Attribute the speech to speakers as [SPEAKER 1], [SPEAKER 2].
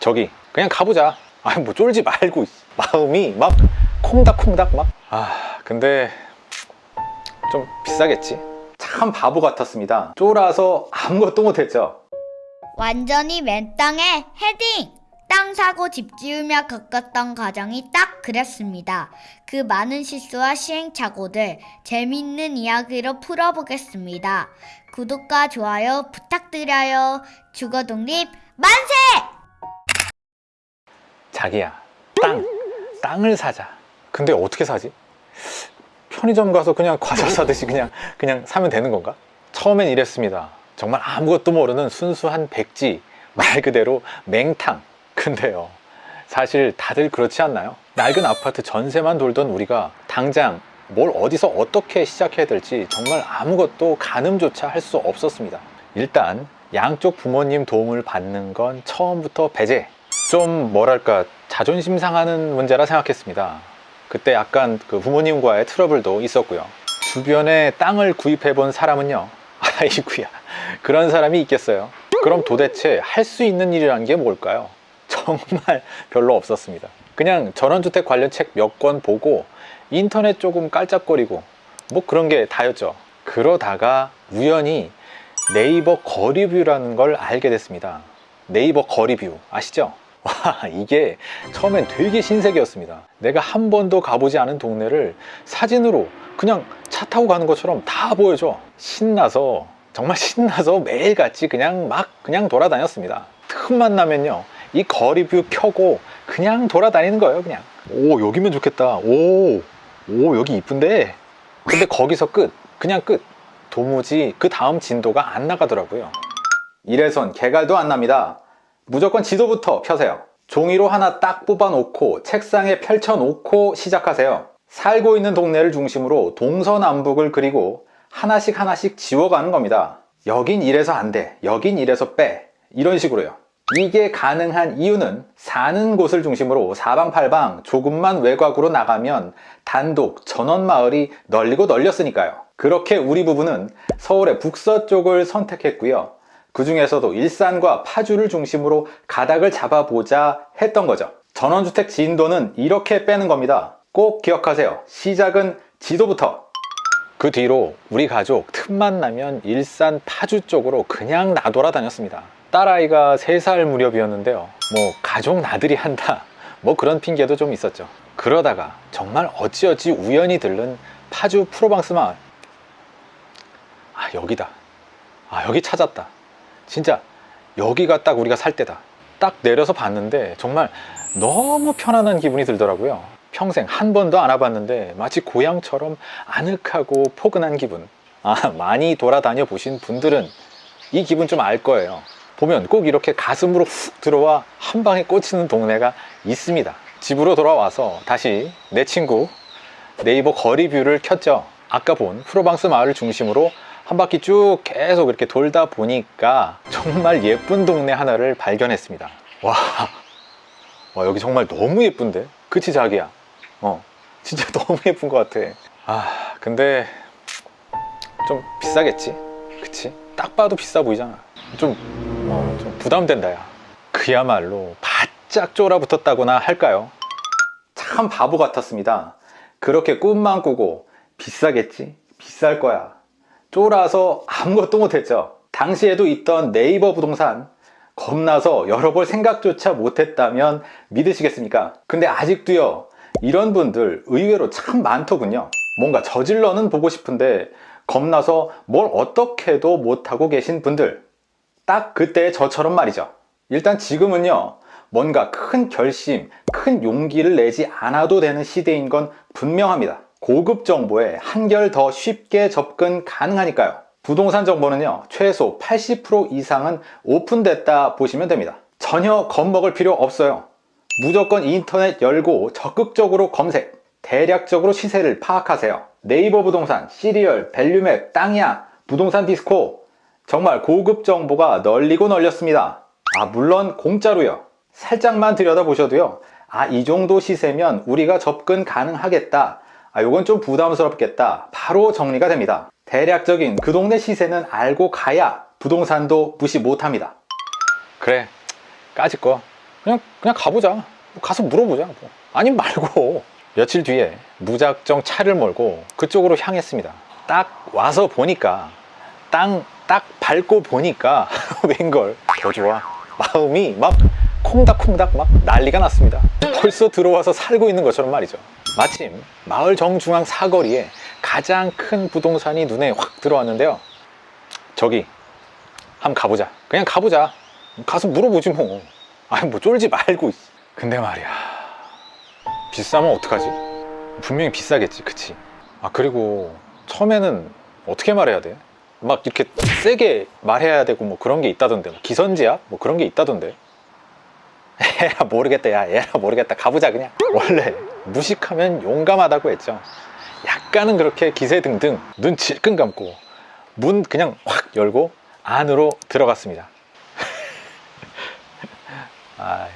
[SPEAKER 1] 저기 그냥 가보자 아니 뭐 쫄지 말고 마음이 막 콩닥콩닥 막 아 근데 좀 비싸겠지 참 바보 같았습니다 쫄아서 아무것도 못했죠
[SPEAKER 2] 완전히 맨 땅에 헤딩! 땅 사고 집 지으며 겪었던 과정이 딱 그랬습니다. 그 많은 실수와 시행착오들 재미있는 이야기로 풀어보겠습니다. 구독과 좋아요 부탁드려요. 주거독립 만세!
[SPEAKER 1] 자기야 땅 땅을 사자 근데 어떻게 사지? 편의점 가서 그냥 과자 사듯이 그냥 그냥 사면 되는 건가? 처음엔 이랬습니다 정말 아무것도 모르는 순수한 백지 말 그대로 맹탕 근데요 사실 다들 그렇지 않나요? 낡은 아파트 전세만 돌던 우리가 당장 뭘 어디서 어떻게 시작해야 될지 정말 아무것도 가늠조차 할 수 없었습니다 일단 양쪽 부모님 도움을 받는 건 처음부터 배제 좀 뭐랄까 자존심 상하는 문제라 생각했습니다. 그때 약간 그 부모님과의 트러블도 있었고요. 주변에 땅을 구입해 본 사람은요 아이구야 그런 사람이 있겠어요? 그럼 도대체 할 수 있는 일이라는 게 뭘까요? 정말 별로 없었습니다. 그냥 전원주택 관련 책 몇 권 보고 인터넷 조금 깔짝거리고 뭐 그런 게 다였죠. 그러다가 우연히 네이버 거리뷰라는 걸 알게 됐습니다. 네이버 거리뷰 아시죠? 와 이게 처음엔 되게 신세계였습니다. 내가 한 번도 가보지 않은 동네를 사진으로 그냥 차 타고 가는 것처럼 다 보여줘. 신나서 정말 신나서 매일같이 그냥 막 그냥 돌아다녔습니다. 틈만 나면요 이 거리뷰 켜고 그냥 돌아다니는 거예요 그냥. 오 여기면 좋겠다. 오, 오 여기 이쁜데? 근데 거기서 끝 그냥 끝. 도무지 그 다음 진도가 안 나가더라고요. 이래선 개갈도 안 납니다 무조건 지도부터 펴세요. 종이로 하나 딱 뽑아 놓고 책상에 펼쳐 놓고 시작하세요. 살고 있는 동네를 중심으로 동서남북을 그리고 하나씩 하나씩 지워가는 겁니다. 여긴 이래서 안돼. 여긴 이래서 빼. 이런 식으로요. 이게 가능한 이유는 사는 곳을 중심으로 사방팔방 조금만 외곽으로 나가면 단독 전원마을이 널리고 널렸으니까요. 그렇게 우리 부부는 서울의 북서쪽을 선택했고요 그 중에서도 일산과 파주를 중심으로 가닥을 잡아보자 했던 거죠. 전원주택 진도는 이렇게 빼는 겁니다. 꼭 기억하세요. 시작은 지도부터. 그 뒤로 우리 가족 틈만 나면 일산 파주 쪽으로 그냥 나돌아 다녔습니다. 딸아이가 3살 무렵이었는데요. 뭐 가족 나들이 한다. 뭐 그런 핑계도 좀 있었죠. 그러다가 정말 어찌어찌 우연히 들른 파주 프로방스 마을. 아 여기다. 아 여기 찾았다 진짜 여기가 딱 우리가 살 때다. 딱 내려서 봤는데 정말 너무 편안한 기분이 들더라고요. 평생 한 번도 안 와봤는데 마치 고향처럼 아늑하고 포근한 기분. 아 많이 돌아다녀 보신 분들은 이 기분 좀 알 거예요. 보면 꼭 이렇게 가슴으로 훅 들어와 한 방에 꽂히는 동네가 있습니다. 집으로 돌아와서 다시 내 친구 네이버 거리 view를 켰죠. 아까 본 프로방스 마을을 중심으로 한 바퀴 쭉 계속 이렇게 돌다 보니까 정말 예쁜 동네 하나를 발견했습니다. 와, 와 여기 정말 너무 예쁜데? 그치 자기야? 어 진짜 너무 예쁜 것 같아. 아 근데 좀 비싸겠지? 그치? 딱 봐도 비싸 보이잖아. 좀, 어, 좀 부담된다 야. 그야말로 바짝 쫄아붙었다거나 할까요? 참 바보 같았습니다. 그렇게 꿈만 꾸고 비싸겠지? 비쌀 거야 쫄아서 아무것도 못했죠. 당시에도 있던 네이버 부동산 겁나서 열어볼 생각조차 못했다면 믿으시겠습니까? 근데 아직도요 이런 분들 의외로 참 많더군요. 뭔가 저질러는 보고 싶은데 겁나서 뭘 어떻게도 못하고 계신 분들. 딱 그때 저처럼 말이죠. 일단 지금은요 뭔가 큰 결심, 큰 용기를 내지 않아도 되는 시대인 건 분명합니다 고급 정보에 한결 더 쉽게 접근 가능하니까요. 부동산 정보는요 최소 80% 이상은 오픈됐다 보시면 됩니다. 전혀 겁먹을 필요 없어요. 무조건 인터넷 열고 적극적으로 검색 대략적으로 시세를 파악하세요. 네이버 부동산, 시리얼, 밸류맵, 땅이야, 부동산 디스코. 정말 고급 정보가 널리고 널렸습니다. 아 물론 공짜로요. 살짝만 들여다보셔도요. 아 이 정도 시세면 우리가 접근 가능하겠다 아 요건 좀 부담스럽겠다 바로 정리가 됩니다 대략적인 그 동네 시세는 알고 가야 부동산도 무시 못합니다 그래 까짓 거 그냥 그냥 가보자. 뭐 가서 물어보자. 뭐. 아님 말고 며칠 뒤에 무작정 차를 몰고 그쪽으로 향했습니다. 딱 와서 보니까 땅 딱 밟고 보니까 웬걸 더 좋아. 마음이 막 콩닥콩닥 막 난리가 났습니다. 벌써 들어와서 살고 있는 것처럼 말이죠. 마침 마을 정중앙 사거리에 가장 큰 부동산이 눈에 확 들어왔는데요. 저기 한번 가보자. 그냥 가보자. 가서 물어보지 뭐. 아니 뭐 쫄지 말고. 근데 말이야. 비싸면 어떡하지? 분명히 비싸겠지, 그치? 아 그리고 처음에는 어떻게 말해야 돼? 막 이렇게 세게 말해야 되고 뭐 그런 게 있다던데 기선제압? 뭐 그런 게 있다던데 에라 모르겠다 야 에라 모르겠다 가보자 그냥 원래 무식하면 용감하다고 했죠. 약간은 그렇게 기세등등 눈 질끈 감고 문 그냥 확 열고 안으로 들어갔습니다. 아